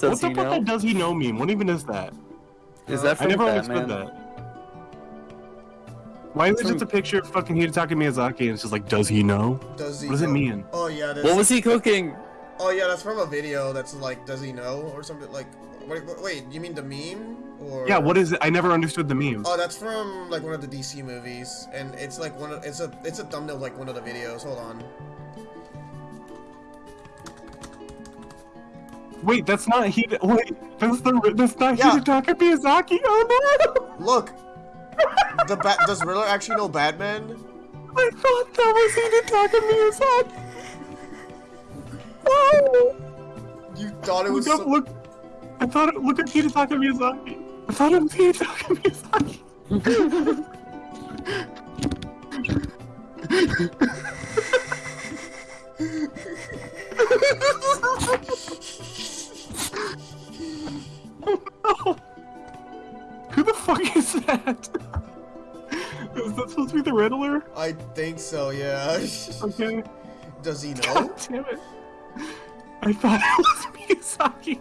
Does what he the fuck know? does he know meme? What even is that? Is that I never Batman? understood that. Why is it just a picture of fucking Hidetaka Miyazaki and it's just like, does he know? Does he What does it mean? Oh yeah, that's, What was he cooking? Oh yeah, that's from a video that's like, does he know or something like? Wait, wait, wait you mean the meme or? Yeah, what is it? I never understood the meme. Oh, that's from like one of the DC movies, and it's like one of it's a it's a thumbnail of like one of the videos. Hold on. Wait, that's not he. Wait, that's the that's not Yeah. Hidetaka Miyazaki. Oh no! Look, the bat does Riddler actually know Batman? I thought that was Hidetaka Miyazaki. Oh! You thought it was Look up, some- look. I thought it. Look at Hidetaka Miyazaki. I thought it was Hidetaka Miyazaki. Oh, Who the fuck is that? Is that supposed to be the Riddler? I think so. Yeah. Okay. does he know? God damn it. I thought it was Miyazaki.